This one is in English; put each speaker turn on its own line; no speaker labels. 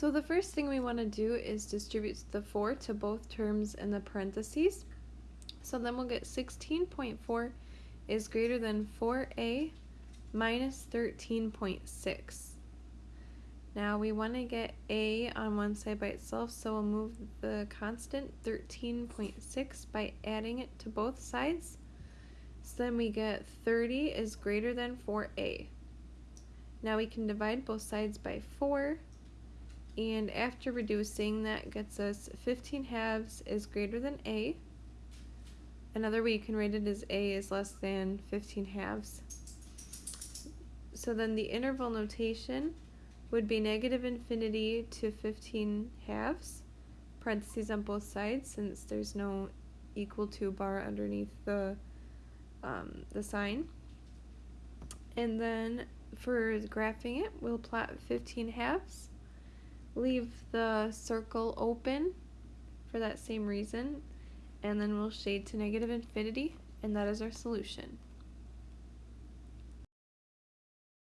So the first thing we want to do is distribute the 4 to both terms in the parentheses. So then we'll get 16.4 is greater than 4a minus 13.6. Now we want to get a on one side by itself, so we'll move the constant 13.6 by adding it to both sides. So then we get 30 is greater than 4a. Now we can divide both sides by 4, and after reducing that gets us 15 halves is greater than a. Another way you can write it is a is less than 15 halves. So then the interval notation would be negative infinity to 15 halves, parentheses on both sides since there's no equal to bar underneath the, um, the sign. And then for graphing it, we'll plot 15 halves, leave the circle open for that same reason, and then we'll shade to negative infinity, and that is our solution.